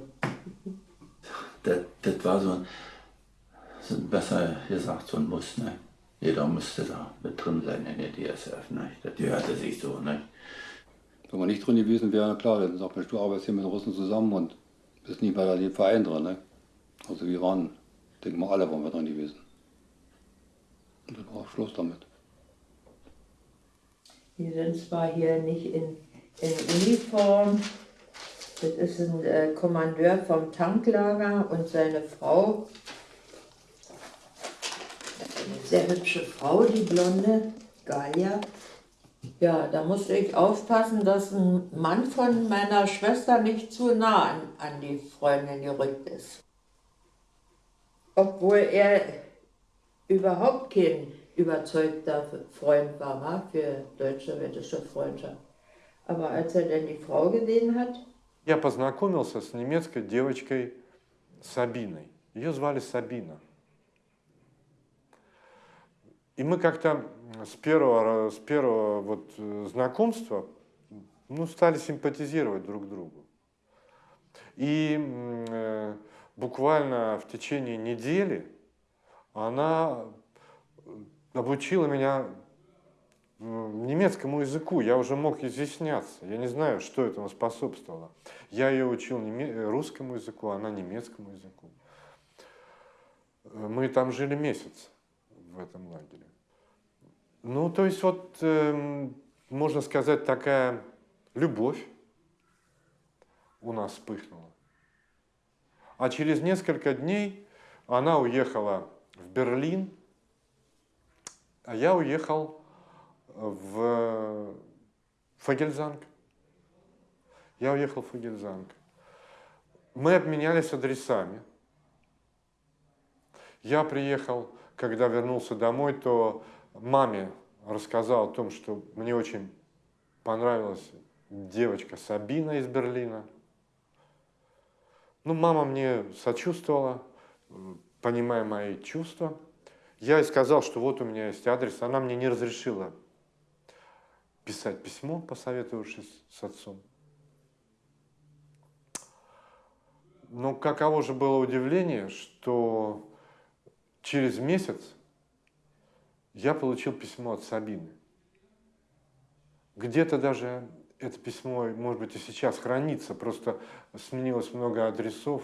Das, das war so ein, besser gesagt, so ein Muss. Ne? Jeder musste da mit drin sein in der DSF. Ne? Das gehörte sich so. Ne?
Wenn wir nicht drin gewesen wären, na klar, dann sagt man, du arbeitest hier mit den Russen zusammen und bist nicht bei dem Verein drin. Ne? Also wir waren, denken wir alle, waren wir drin gewesen. Und dann war Schluss damit.
Die sind zwar hier nicht in, in Uniform, das ist ein äh, Kommandeur vom Tanklager und seine Frau Eine sehr hübsche Frau, die Blonde, Galia. Ja, da musste ich aufpassen, dass ein Mann von meiner Schwester nicht zu nah an, an die Freundin gerückt ist. Obwohl er überhaupt kein überzeugter Freund war, wa, für deutsch-sowjetische Freundschaft. Aber als er dann die Frau gesehen hat,
Я познакомился с немецкой девочкой Сабиной. Ее звали Сабина. И мы как-то с первого, с первого вот знакомства ну, стали симпатизировать друг другу. И э, буквально в течение недели она обучила меня немецкому языку. Я уже мог изъясняться. Я не знаю, что этому способствовало. Я ее учил русскому языку, она немецкому языку. Мы там жили месяц в этом лагере. Ну, то есть вот, э, можно сказать, такая любовь у нас вспыхнула. А через несколько дней она уехала в Берлин, а я уехал в Фагельзанг. Я уехал в Фагельзанг. Мы обменялись адресами. Я приехал, когда вернулся домой, то маме рассказал о том, что мне очень понравилась девочка Сабина из Берлина. Ну, мама мне сочувствовала, понимая мои чувства. Я ей сказал, что вот у меня есть адрес. Она мне не разрешила писать письмо, посоветовавшись с отцом. Но каково же было удивление, что через месяц я получил письмо от Сабины. Где-то даже это письмо, может быть, и сейчас хранится, просто сменилось много адресов.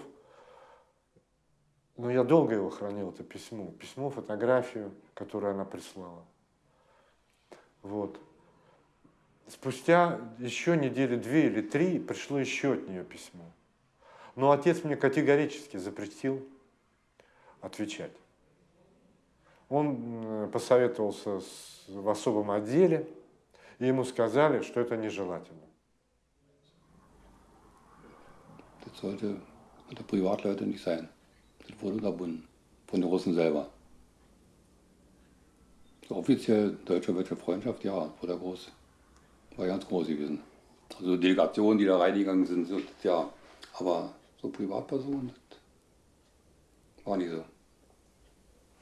Но я долго его хранил, это письмо. Письмо, фотографию, которую она прислала. Вот. Спустя еще недели две или три пришло еще от нее письмо. Но отец мне категорически запретил отвечать. Он посоветовался с, в особом отделе, и ему сказали, что это нежелательно.
Das sollte unter Privatleute nicht sein. Das wurde unterbunden von den Russen selber. So offiziell deutsche-deutsche Freundschaft, ja, wurde groß, war ganz groß gewesen. Also Delegationen, die da reingegangen sind, so, ja, aber so Privatpersonen, das war nicht so.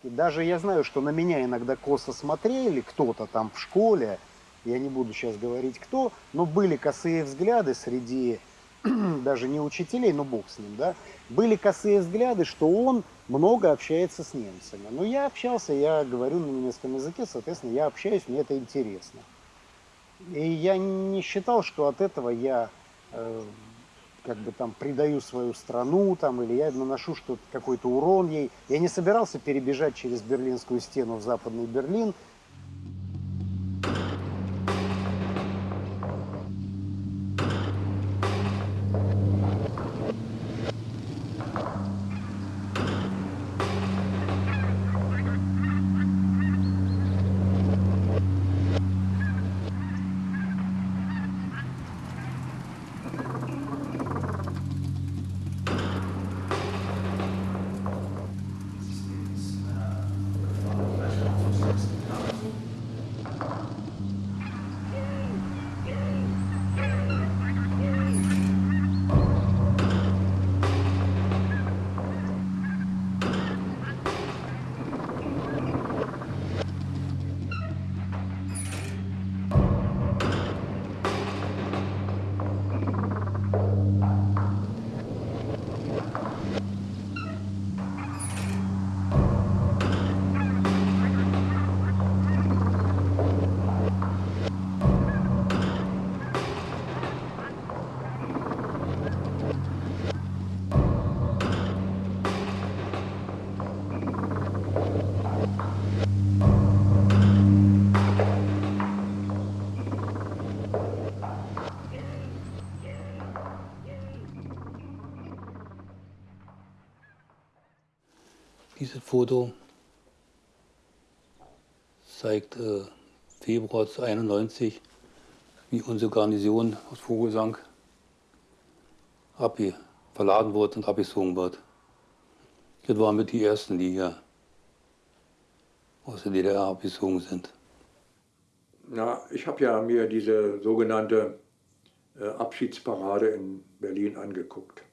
И даже я знаю, что на меня иногда косо смотрели кто-то там в школе, я не буду сейчас говорить кто, но были косые взгляды среди [CLEARS THROAT] даже не учителей, но бог с ним, да, были косые взгляды, что он много общается с немцами. Но я общался, я говорю на немецком языке, соответственно, я общаюсь, мне это интересно. И я не считал, что от этого я э, как бы там предаю свою страну, там, или я наношу что-то, какой-то урон ей. Я не собирался перебежать через Берлинскую стену в Западный Берлин,
Dieses Foto zeigt äh, Februar 1991, wie unsere Garnison aus Vogelsang verladen wird und abgezogen wird. Das waren mit die Ersten, die hier aus der DDR abgezogen sind.
Na, ich habe ja mir diese sogenannte äh, Abschiedsparade in Berlin angeguckt.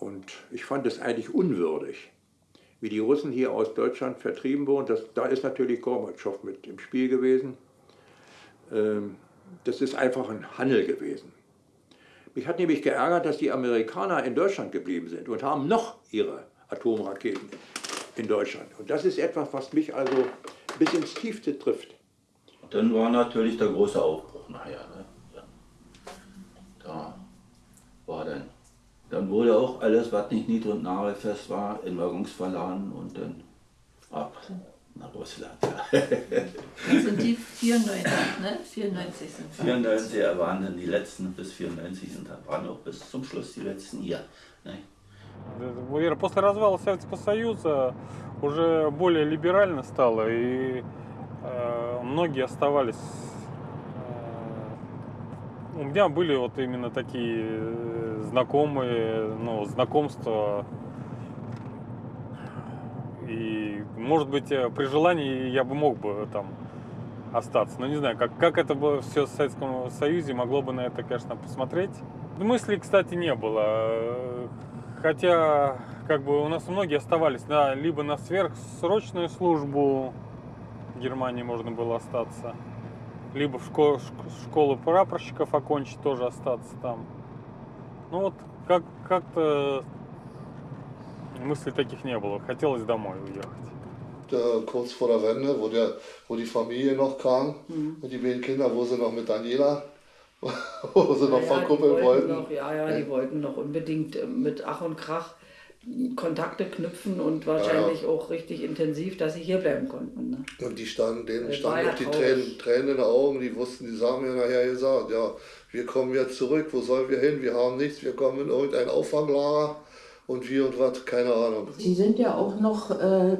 Und ich fand es eigentlich unwürdig wie die Russen hier aus Deutschland vertrieben wurden. Das, da ist natürlich Gorbatschow mit im Spiel gewesen. Ähm, das ist einfach ein Handel gewesen. Mich hat nämlich geärgert, dass die Amerikaner in Deutschland geblieben sind und haben noch ihre Atomraketen in Deutschland. Und das ist etwas, was mich also bis ins Tiefste trifft.
Dann war natürlich der große Aufbruch nachher. Ne? Da war dann, dann wurde auch alles, was nicht nied- und nagelfest war, in Waggons verladen und dann ab nach Russland. [LAUGHS] Ja.
Das sind die 94, ne? 94 sind wir.
94 waren dann die letzten bis 94 und dann waren auch bis zum Schluss die letzten hier. Ne?
Вера, После развала Советского Союза уже более либерально стало, и э, многие оставались. У меня были вот именно такие э, знакомые, ну, знакомства. И, может быть, э, при желании я бы мог бы там остаться. Но не знаю, как, как это было все в Советском Союзе, могло бы на это, конечно, посмотреть. Мыслей, кстати, не было. Хотя, как бы у нас многие оставались на, либо на сверхсрочную службу в Германии можно было остаться, либо в школу, школу прапорщиков окончить, тоже остаться там. Ну вот, как, как-то мыслей таких не было. Хотелось домой уехать.
Kurz vor der Wende, wo, der, wo die Familie noch kam und die beiden Kinder, wo sie noch mit Daniela, wo sie noch
ja,
verkuppeln
die
wollten.
Noch, ja, ja, die wollten noch unbedingt äh, mit Ach und Krach Kontakte knüpfen und wahrscheinlich auch richtig intensiv, dass sie hier bleiben konnten. Ne?
Und die standen, denen
Das
standen
ja
auch die. Tränen, Tränen in den Augen, die wussten, die haben mir nachher gesagt, ja, wir kommen jetzt zurück, wo sollen wir hin? Wir haben nichts, wir kommen in irgendein Auffanglager und wie und was, keine Ahnung.
Sie sind ja auch noch äh,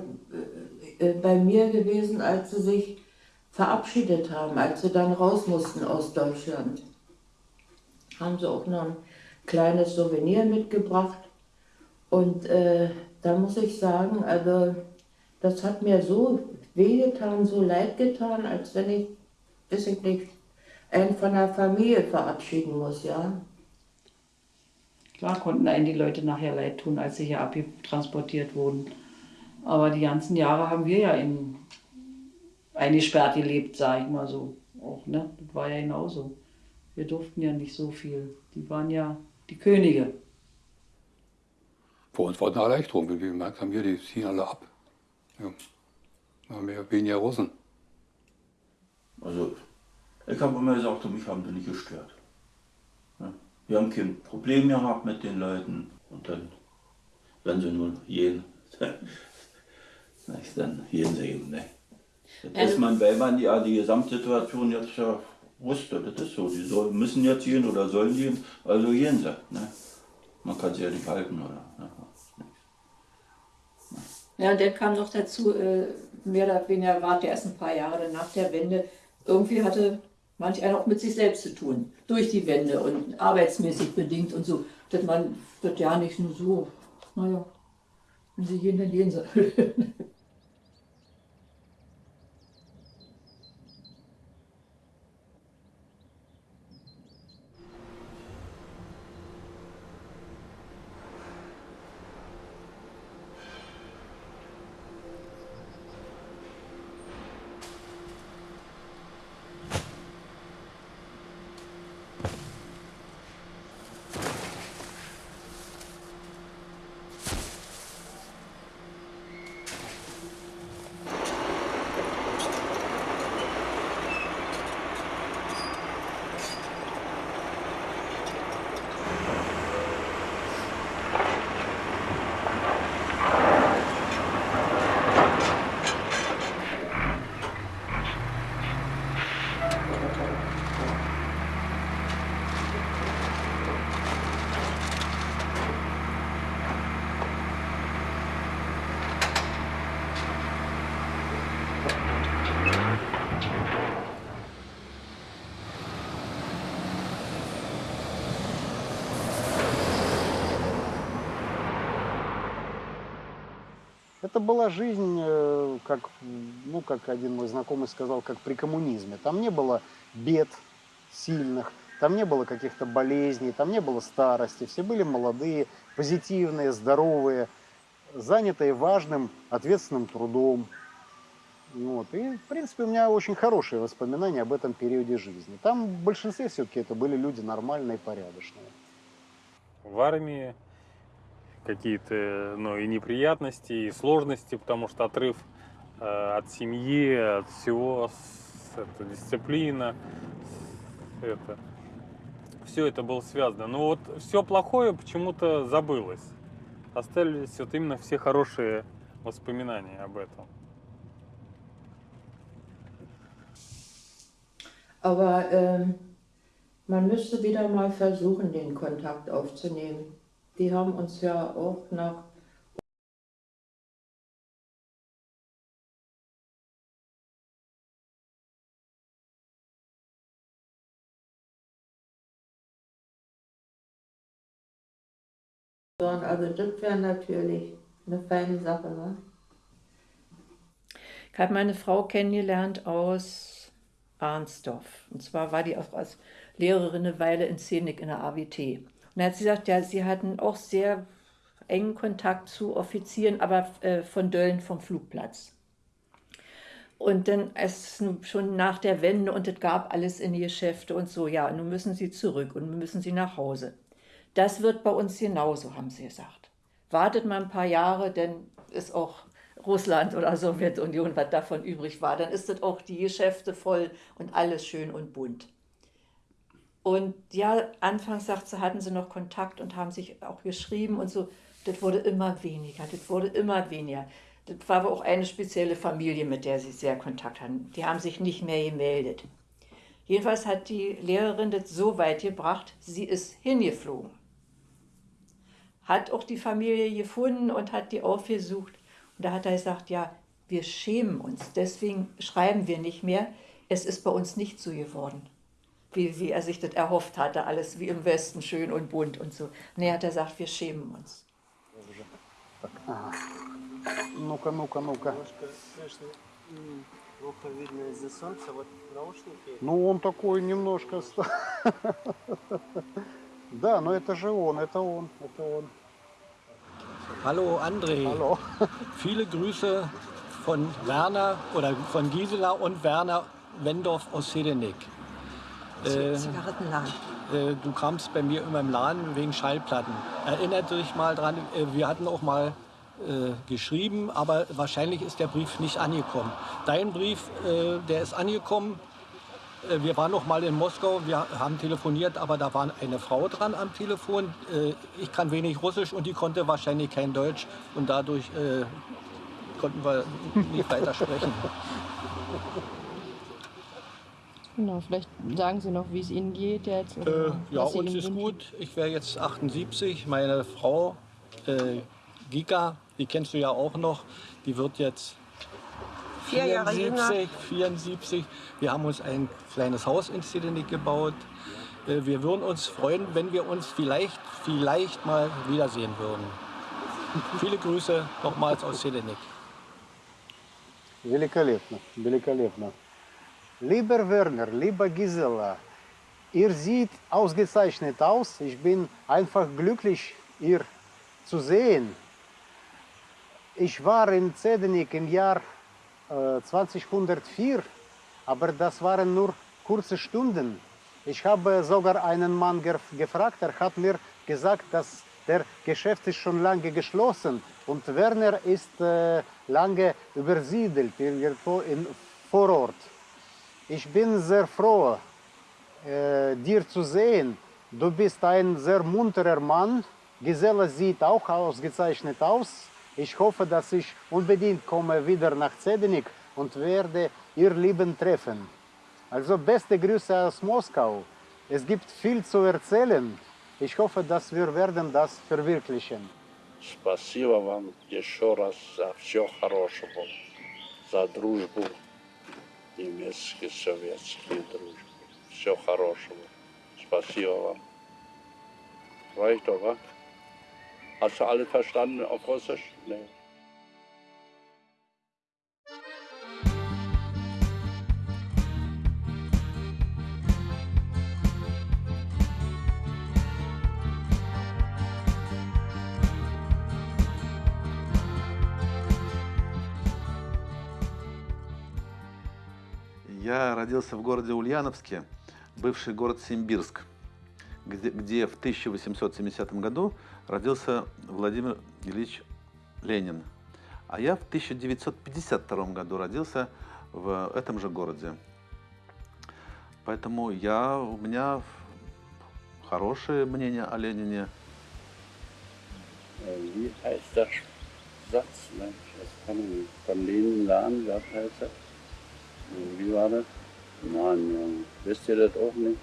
äh, bei mir gewesen, als sie sich verabschiedet haben, als sie dann raus mussten aus Deutschland. Haben sie auch noch ein kleines Souvenir mitgebracht. Und äh, da muss ich sagen, also das hat mir so wehgetan, so leid getan, als wenn ich, weiß ich nicht, einen von der Familie verabschieden muss, ja.
Klar konnten einen die Leute nachher leid tun, als sie hier abtransportiert wurden. Aber die ganzen Jahre haben wir ja in eingesperrt gelebt, sag ich mal so. Auch, ne? Das war ja genauso. Wir durften ja nicht so viel. Die waren ja die Könige.
Vor uns war eine Erleichterung, wie wir gemerkt haben, hier, die ziehen alle ab. Ja. Haben wir weniger Russen.
Also, ich habe immer gesagt, mich haben die nicht gestört. Ja. Wir haben kein Problem gehabt mit den Leuten und dann, wenn sie nun gehen, [LAUGHS] dann gehen sie eben. Ne? Das ist man, weil man ja die Gesamtsituation jetzt ja wusste, das ist so. Die soll, müssen jetzt gehen oder sollen gehen, also gehen sie. Ne? Man kann sie ja nicht halten, oder? Ne?
Ja, und dann kam noch dazu, äh, mehr oder weniger war der erst ein paar Jahre nach der Wende, irgendwie hatte manch einer auch mit sich selbst zu tun, durch die Wende und arbeitsmäßig bedingt und so, dass man das ja nicht nur so, naja, wenn sie gehen, dann gehen sie.
Это была жизнь, э, как, ну, как один мой знакомый сказал, как при коммунизме. Там не было бед сильных, там не было каких-то болезней, там не было старости. Все были молодые, позитивные, здоровые, занятые важным, ответственным трудом. Вот. И, в принципе, у меня очень хорошие воспоминания об этом периоде жизни. Там в большинстве все-таки это были люди нормальные, порядочные.
в армии, какие-то ну, и неприятности, и сложности, потому что отрыв э, от семьи, от всего, с, это, дисциплина, с, это, все это было связано. Но вот все плохое почему-то забылось. Остались вот именно все хорошие воспоминания об этом.
Aber ähm, man müsste wieder mal versuchen, den Kontakt aufzunehmen. Die haben uns ja auch nach Also das wäre natürlich eine feine Sache, ne?
Ich habe meine Frau kennengelernt aus Arnsdorf. Und zwar war die auch als Lehrerin eine Weile in Szenik in der AWT. Und da hat sie gesagt, ja, sie hatten auch sehr engen Kontakt zu Offizieren, aber äh, von Dölln vom Flugplatz. Und dann es schon nach der Wende und es gab alles in die Geschäfte und so, ja, nun müssen sie zurück und müssen sie nach Hause. Das wird bei uns genauso, haben sie gesagt. Wartet mal ein paar Jahre, denn ist auch Russland oder Sowjetunion, was davon übrig war, dann ist das auch die Geschäfte voll und alles schön und bunt. Und ja, anfangs sagt hatten sie noch Kontakt und haben sich auch geschrieben und so. Das wurde immer weniger, das wurde immer weniger. Das war aber auch eine spezielle Familie, mit der sie sehr Kontakt hatten. Die haben sich nicht mehr gemeldet. Jedenfalls hat die Lehrerin das so weit gebracht, sie ist hingeflogen. Hat auch die Familie gefunden und hat die aufgesucht. Und da hat er gesagt, ja, wir schämen uns, deswegen schreiben wir nicht mehr. Es ist bei uns nicht so geworden, wie, wie er sich das erhofft hatte, alles wie im Westen schön und bunt und so. Nee, hat er gesagt, wir schämen uns.
Ага. Ну-ка, ну-ка, ну-ка.
Плохо видно из-за солнца, вот наушники.
Ну, он такой немножко... ста- [LAUGHS] Да, но это же он, это он, это он.
Hallo André.
Hallo. [LAUGHS]
Viele Grüße von Werner oder von Gisela und Werner Wendorf aus Sedenik. Äh,
Zigarettenladen.
äh, du kamst bei mir immer im Laden wegen Schallplatten. Erinnert dich mal dran, äh, wir hatten auch mal äh, geschrieben, aber wahrscheinlich ist der Brief nicht angekommen. Dein Brief, äh, der ist angekommen. Äh, Wir waren noch mal in Moskau, wir haben telefoniert, aber da war eine Frau dran am Telefon. Ich kann wenig Russisch und die konnte wahrscheinlich kein Deutsch und dadurch konnten wir nicht weiter sprechen. [LAUGHS]
Genau, vielleicht sagen Sie noch, wie es Ihnen geht jetzt. Oder
Äh, ja,
was Sie
uns
Ihnen
ist
wünschen.
gut. Ich wäre jetzt 78. Meine Frau äh, Gika, die kennst du ja auch noch, die wird jetzt
Vier Jahre
74, 74. Wir haben uns ein kleines Haus in Sidenik gebaut. Äh, Wir würden uns freuen, wenn wir uns vielleicht, vielleicht mal wiedersehen würden. Viele Grüße nochmals aus Sidenik.
Великолепно, великолепно. Lieber Werner, lieber Gisela, ihr seht ausgezeichnet aus. Ich bin einfach glücklich, ihr zu sehen. Ich war in Zedenik im Jahr äh, 2004, aber das waren nur kurze Stunden. Ich habe sogar einen Mann gef gefragt, er hat mir gesagt, dass der Geschäft ist schon lange geschlossen und Werner ist äh, lange übersiedelt irgendwo in Vorort. Ich bin sehr froh, äh, dir zu sehen. Du bist ein sehr munterer Mann. Gisela sieht auch ausgezeichnet aus. Ich hoffe, dass ich unbedingt komme wieder nach Zedenik und werde ihr Lieben treffen. Also beste Grüße aus Moskau. Es gibt viel zu erzählen. Ich hoffe, dass wir werden das verwirklichen.
Спасибо вам еще раз за все хорошего, за дружбу, Немецкий, советский дружбу. Все хорошего. Спасибо вам. Wa? Hast du alles verstanden auf Russisch? Nee.
Я родился в городе Ульяновске, бывший город Симбирск,
где, где в 1870 году родился Владимир Ильич Ленин. А я в 1952 году родился в этом же городе. Поэтому я, у меня хорошее мнение о Ленине.
Wie heißt der Satz? Ne? Das kann. Von Lenin lernen, was heißt das? Wie war das? Mann, Junge, wisst ihr das auch nicht?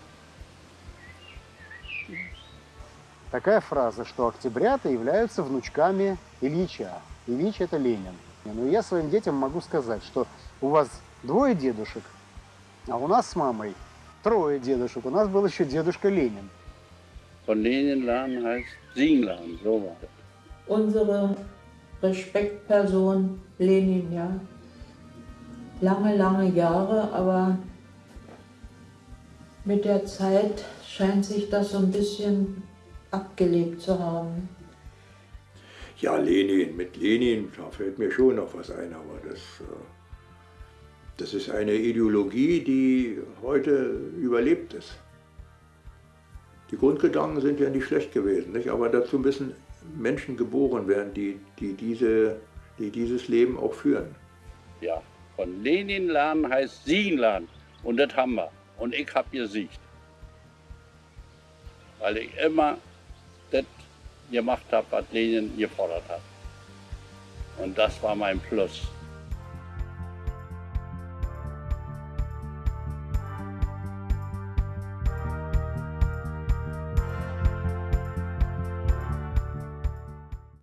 Такая фраза, что октябрята являются внучками Ильича. Ильич – это Ленин. Но я своим детям могу сказать, что у вас двое дедушек, а у нас с мамой трое дедушек. У нас был еще дедушка Ленин.
Von Lenin lernen heißt Singen lernen, so war das.
Unsere Respektperson Lenin, ja. Lange, lange Jahre, aber mit der Zeit scheint sich das so ein bisschen abgelebt zu haben.
Ja, Lenin, mit Lenin, da fällt mir schon noch was ein, aber das, äh, das ist eine Ideologie, die heute überlebt ist. Die Grundgedanken sind ja nicht schlecht gewesen, nicht? aber dazu müssen Menschen geboren werden, die, die, diese, die dieses Leben auch führen.
Ja, von Lenin lernen heißt Siegen lernen. Und das haben wir. Und ich habe gesiegt. Weil ich immer das gemacht habe, was Lenin gefordert hat. Und das war mein Plus.